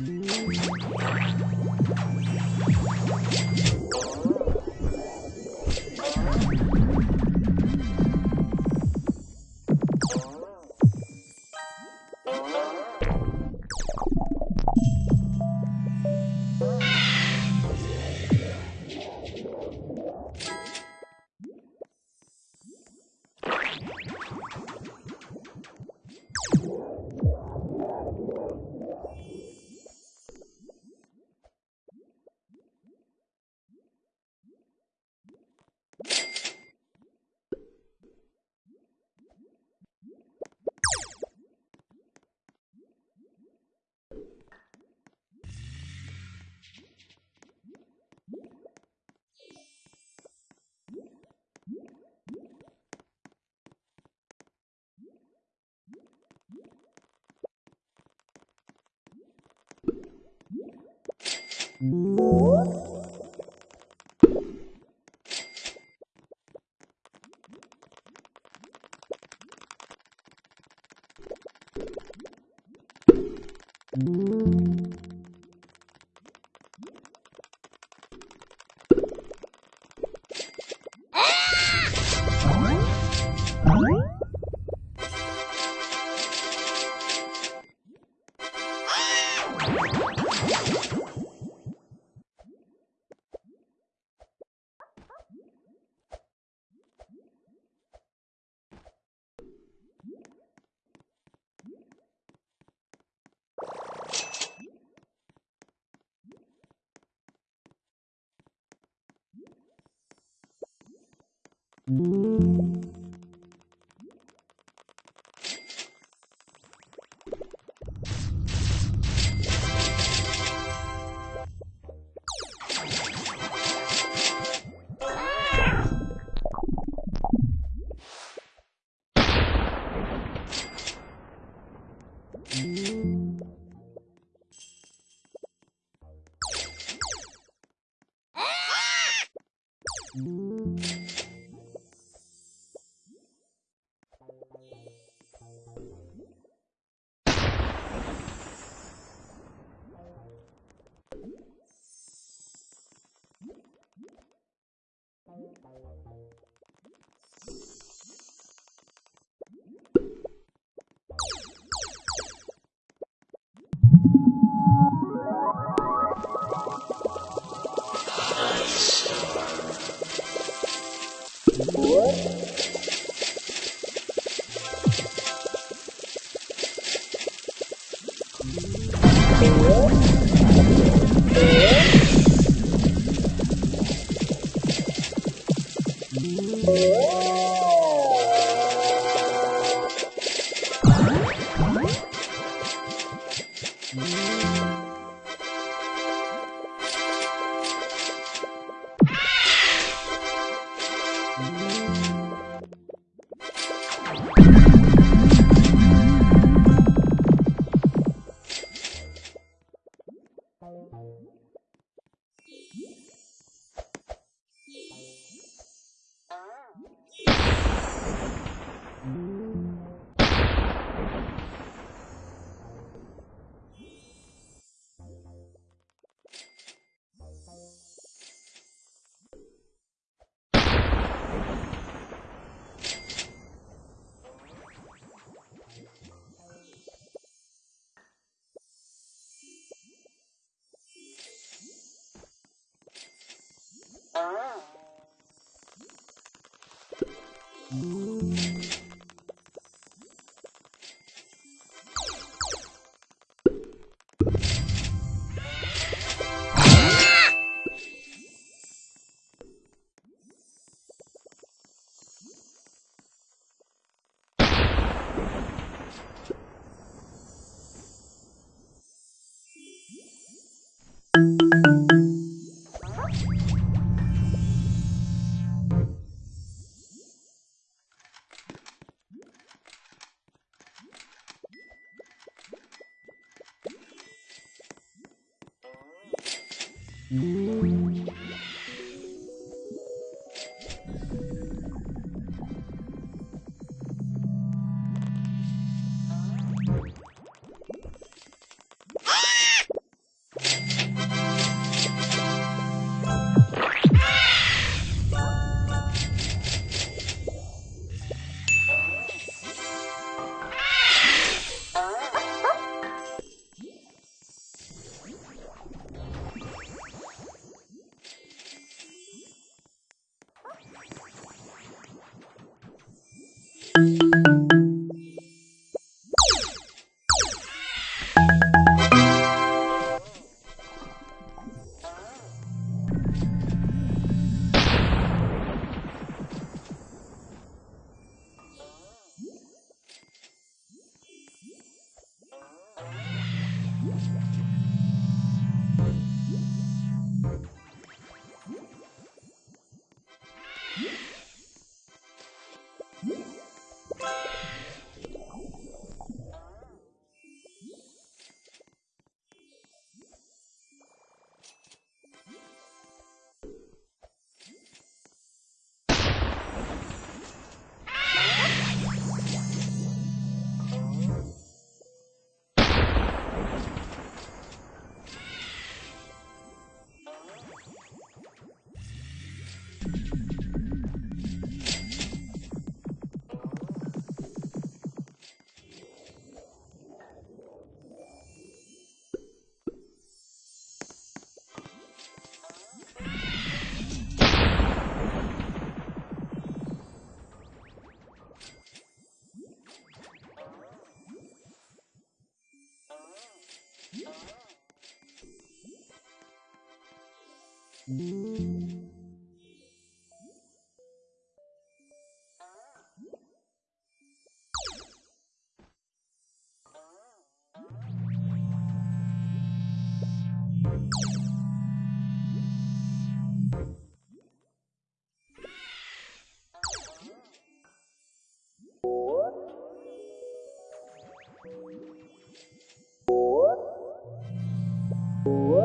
あっ! Mm-hmm. Mm-hmm. you Ooh. Mm-hmm. What?